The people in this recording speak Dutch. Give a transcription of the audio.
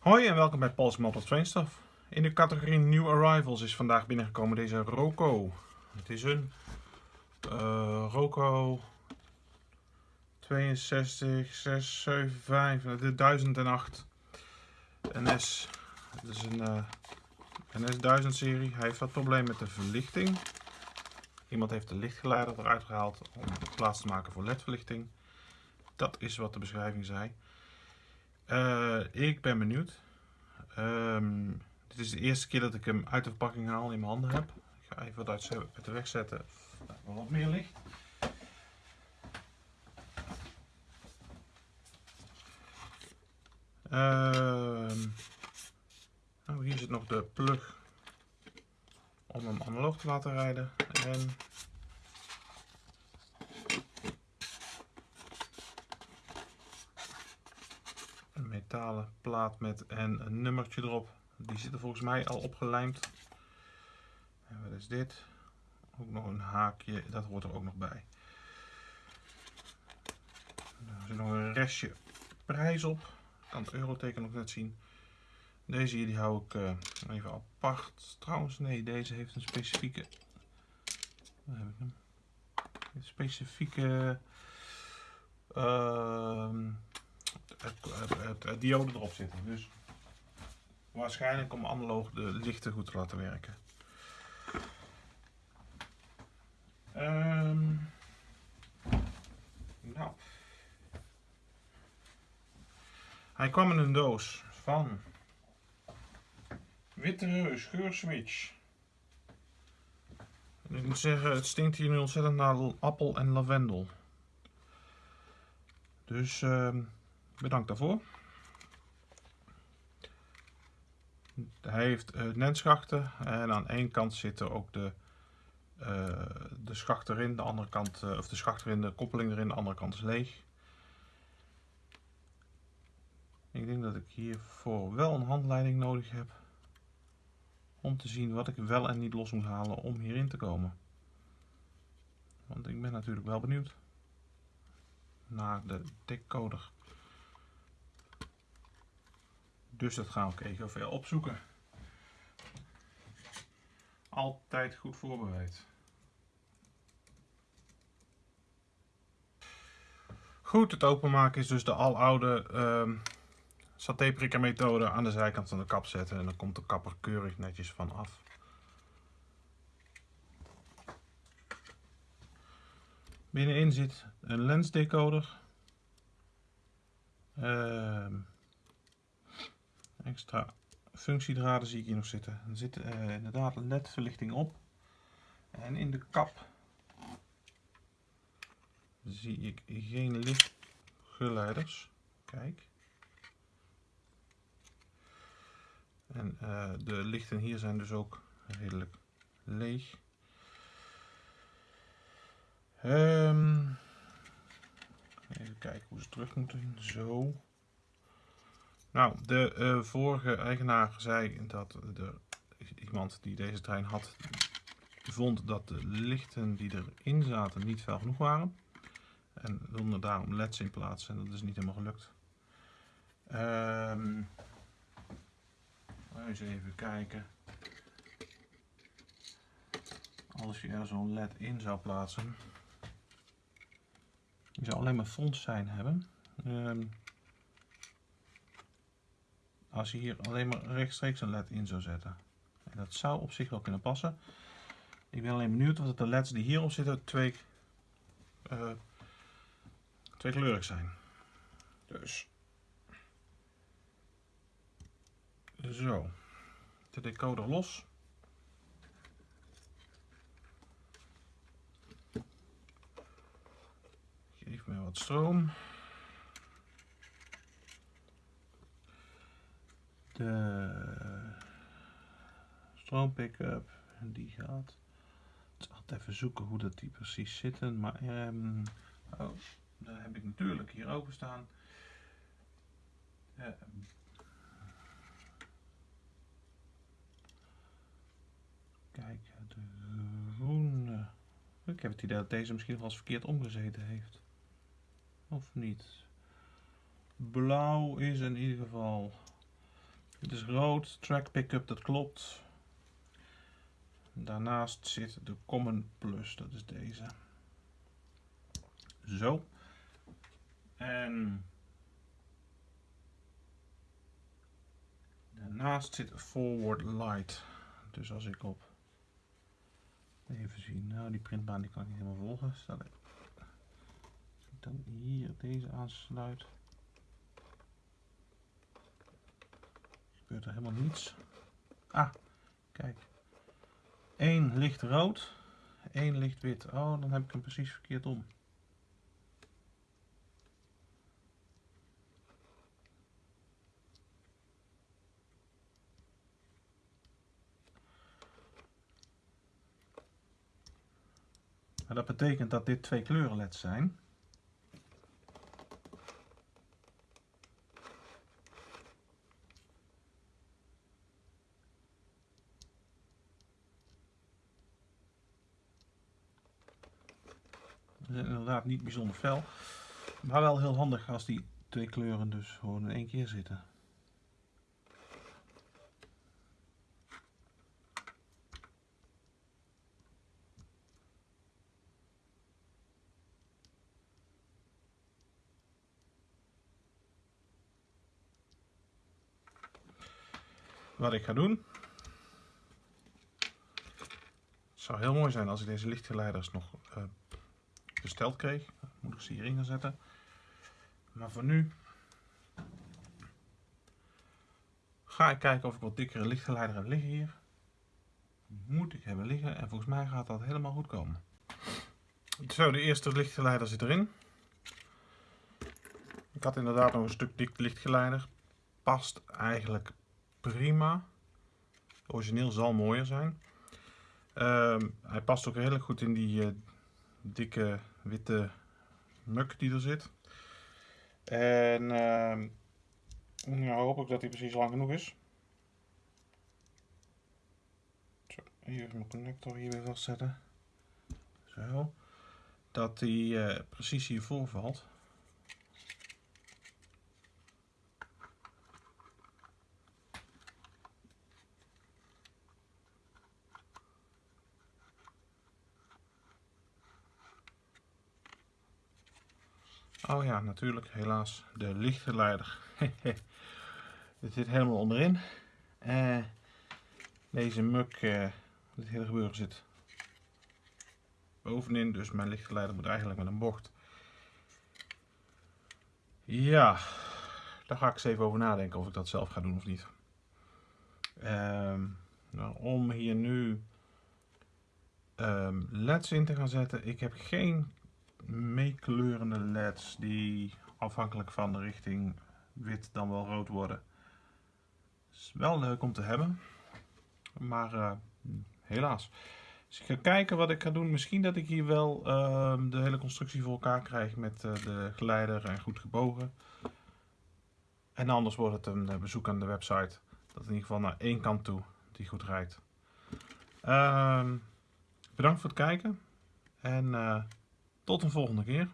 Hoi en welkom bij Paul's Model Train Stuff. In de categorie New Arrivals is vandaag binnengekomen deze Roco. Het is een uh, Roco 62 675 de 1008 NS. Het is een uh, NS 1000 serie. Hij heeft wat probleem met de verlichting. Iemand heeft de lichtgeleider eruit gehaald om plaats te maken voor ledverlichting. Dat is wat de beschrijving zei. Uh, ik ben benieuwd. Um, dit is de eerste keer dat ik hem uit de verpakking haal in mijn handen heb. Ik ga even wat uit de weg zetten. Wat meer licht. Uh, nou, hier zit nog de plug om hem analoog te laten rijden. En metalen plaat met en een nummertje erop. Die zit er volgens mij al opgelijmd. En wat is dit? Ook nog een haakje, dat hoort er ook nog bij. Er zit nog een restje prijs op. Ik kan het euroteken nog net zien. Deze hier die hou ik uh, even apart. Trouwens, nee, deze heeft een specifieke. Waar heb ik hem? Een specifieke. Uh, het, het, diode erop zitten. Dus waarschijnlijk om analoog de lichten goed te laten werken. Um, nou. Hij kwam in een doos van witte scheurswitch. Ik moet zeggen, het stinkt hier nu ontzettend naar appel en lavendel. Dus uh, Bedankt daarvoor. Hij heeft uh, en aan één kant zitten ook de, uh, de schacht erin, de andere kant, uh, of de schacht erin, de koppeling erin, de andere kant is leeg. Ik denk dat ik hiervoor wel een handleiding nodig heb om te zien wat ik wel en niet los moet halen om hierin te komen. Want ik ben natuurlijk wel benieuwd naar de decoder. Dus dat gaan we even veel opzoeken. Altijd goed voorbereid. Goed, het openmaken is dus de aloude uh, satéprikker methode aan de zijkant van de kap zetten. En dan komt de kapper keurig netjes van af. Binnenin zit een lensdecoder. Uh, extra functiedraden zie ik hier nog zitten. Er zit uh, inderdaad ledverlichting op. En in de kap zie ik geen lichtgeleiders. Kijk. En uh, de lichten hier zijn dus ook redelijk leeg. Um, even kijken hoe ze terug moeten. Zo. Nou, de uh, vorige eigenaar zei dat de, iemand die deze trein had, vond dat de lichten die erin zaten niet fel genoeg waren. En wilde daarom leds in plaatsen en dat is niet helemaal gelukt. Um, eens even kijken. Als je er zo'n led in zou plaatsen. Die zou alleen maar front zijn hebben. Um, als je hier alleen maar rechtstreeks een led in zou zetten. En dat zou op zich wel kunnen passen. Ik ben alleen benieuwd of de leds die hierop zitten twee, uh, twee kleurig zijn. Dus. Zo. De decoder los. Geef me wat stroom. De stroom pick-up die gaat. Zal altijd even zoeken hoe dat die precies zitten. Maar um, oh, daar heb ik natuurlijk hier over staan. Kijk, de groene. Ik heb het idee dat deze misschien wel eens verkeerd omgezeten heeft. Of niet? Blauw is in ieder geval Dit is rood, track pickup, dat klopt. Daarnaast zit de Common Plus, dat is deze. Zo. En daarnaast zit Forward Light. Dus als ik op even zien, nou die printbaan die kan ik niet helemaal volgen. Stel ik dan hier deze aansluit. Gebeurt er helemaal niets. Ah, kijk. 1 licht rood, 1 licht wit. Oh, dan heb ik hem precies verkeerd om. Dat betekent dat dit twee kleuren leds zijn. Zijn inderdaad niet bijzonder fel, maar wel heel handig als die twee kleuren dus gewoon in één keer zitten. Wat ik ga doen. Het zou heel mooi zijn als ik deze lichtgeleiders nog uh, besteld kreeg. moet ik ze hierin gaan zetten. Maar voor nu ga ik kijken of ik wat dikkere lichtgeleider heb liggen hier. Moet ik hebben liggen en volgens mij gaat dat helemaal goed komen. Zo, de eerste lichtgeleider zit erin. Ik had inderdaad nog een stuk dik lichtgeleider. Past eigenlijk prima. Origineel zal mooier zijn. Ehm, hij past ook heel goed in die uh, dikke witte muk die er zit. En uh, nou hoop ik dat hij precies lang genoeg is. Zo, even mijn connector hier weer vastzetten. Zo. Dat hij uh, precies hiervoor valt. Oh ja, natuurlijk, helaas, de lichtgeleider. Dit zit helemaal onderin. Uh, deze muk, uh, dit hele gebeuren zit bovenin, dus mijn lichtgeleider moet eigenlijk met een bocht. Ja, daar ga ik eens even over nadenken of ik dat zelf ga doen of niet. Uh, nou, om hier nu um, leds in te gaan zetten, ik heb geen meekleurende leds die afhankelijk van de richting wit dan wel rood worden. Is wel leuk om te hebben, maar uh, helaas. Dus ik ga kijken wat ik ga doen. Misschien dat ik hier wel uh, de hele constructie voor elkaar krijg met uh, de geleider en goed gebogen. En anders wordt het een bezoek aan de website. Dat in ieder geval naar één kant toe die goed rijdt. Ehm, bedankt voor het kijken. En tot een volgende keer.